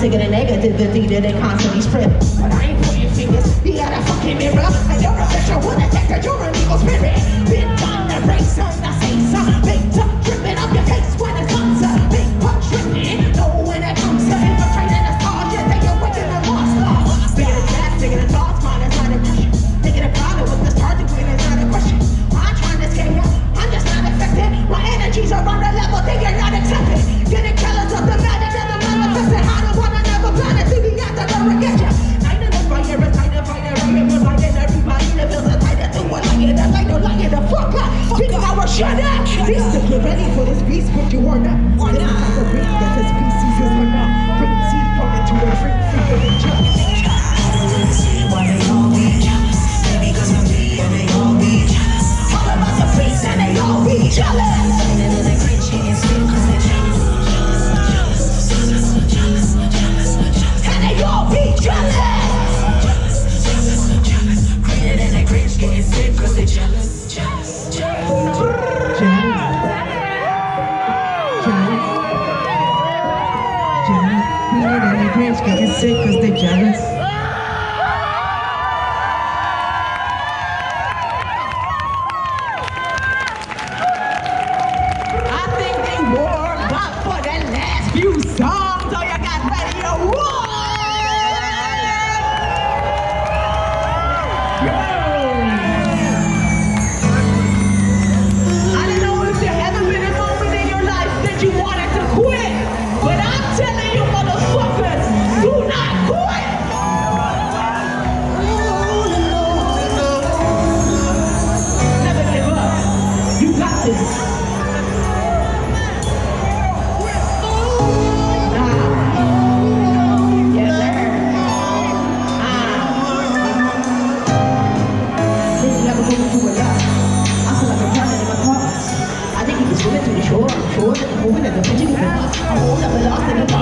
positive and the negativity that they constantly spread. But I ain't pointing fingers, you got a fucking mirror, and you're a bitch, you're an attacker, you're an evil spirit. Been down the race, on the face, on big top, dripping up your face when it comes to big punch, dripping. No, when it comes to infiltrating the stars, you think you're wicked and lost love. Bigger than that, bigger than thoughts, mine is not a question. Thinking about problem with the target, when it's not a question. I'm trying to scare you, I'm just not affected. My energies are on the level, thinking cringe because it's sick because they're jealous. 我我跟你讲，不记得，我那个老师。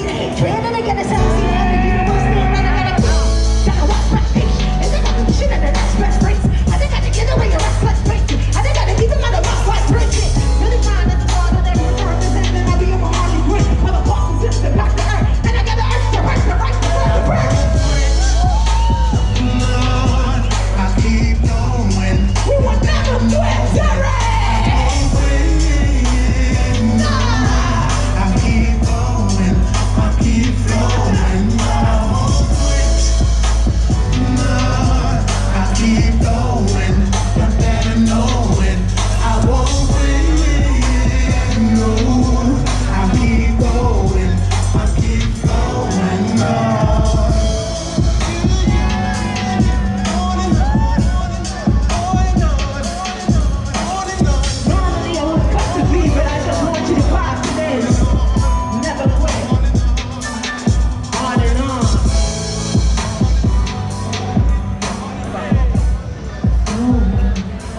see trying to get again it's